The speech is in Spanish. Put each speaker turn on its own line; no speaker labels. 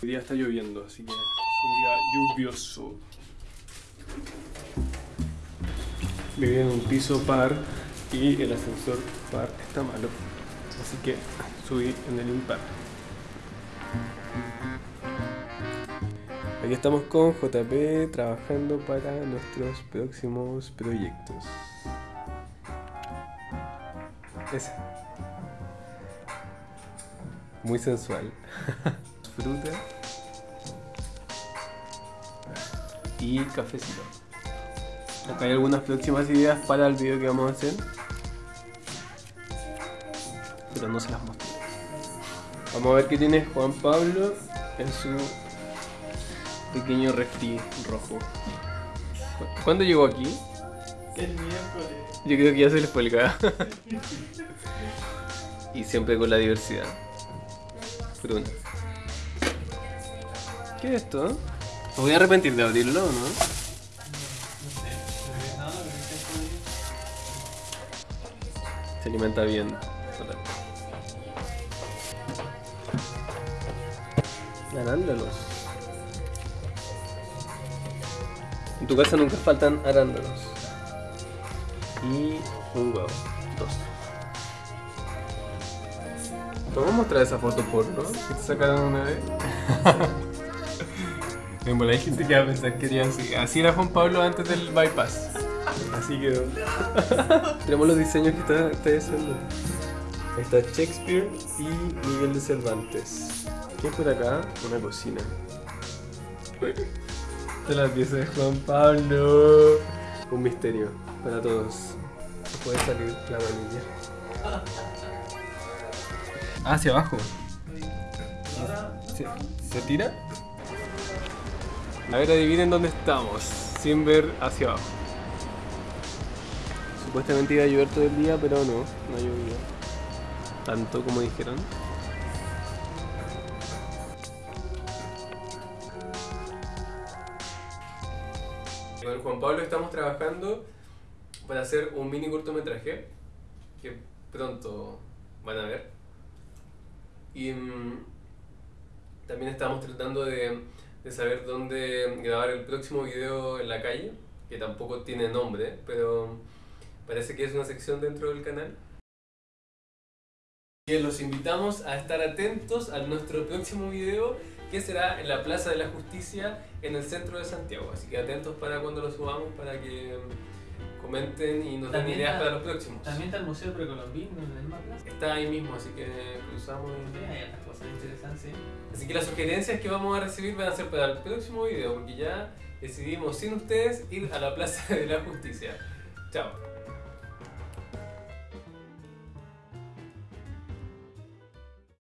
Hoy día está lloviendo, así que es un día lluvioso. Viví en un piso par y el ascensor par está malo. Así que subí en el impar. Aquí estamos con JP trabajando para nuestros próximos proyectos. Ese. Muy sensual. Fruta. Y cafecito. Acá hay algunas próximas ideas para el video que vamos a hacer. Pero no se las mostré. Vamos a ver qué tiene Juan Pablo en su pequeño refri rojo. ¿Cu- ¿Cuándo llegó aquí?
El miércoles.
Yo creo que ya se les fue el y siempre con la diversidad. Fruta. ¿Qué es esto? Me voy a arrepentir de abrirlo, ¿no? Se alimenta bien. Arándanos. En tu casa nunca faltan arándanos. Y un huevo. Dos. ¿Te voy a mostrar esa foto porno que te sacaron una vez? Me mola, hay gente que va a pensar que así. Así era Juan Pablo antes del bypass. Así quedó. Tenemos los diseños que está, está haciendo. Ahí está Shakespeare y Miguel de Cervantes. ¿Qué hay por acá? Una cocina. Esta es la pieza de Juan Pablo. Un misterio para todos. Puede salir la manilla. Ah, hacia abajo.
Ahora,
¿Se, se tira? A ver, adivinen dónde estamos, sin ver hacia abajo. Supuestamente iba a llover todo el día, pero no, no ha llovido. Tanto como dijeron. Con Juan Pablo estamos trabajando para hacer un mini cortometraje que pronto van a ver. Y mm, también estamos tratando de, de saber dónde grabar el próximo video en la calle, que tampoco tiene nombre, pero parece que es una sección dentro del canal. Y los invitamos a estar atentos a nuestro próximo video, que será en la Plaza de la Justicia en el centro de Santiago. Así que atentos para cuando lo subamos, para que comenten y nos den ideas
está-
para los próximos.
también está el Museo Precolombino en la misma plaza.
Está ahí mismo, así que cruzamos y...
Sí, hay otras cosas interesantes.
Así que las sugerencias que vamos a recibir van a ser para el próximo video, porque ya decidimos sin ustedes ir a la Plaza de la Justicia. Chao.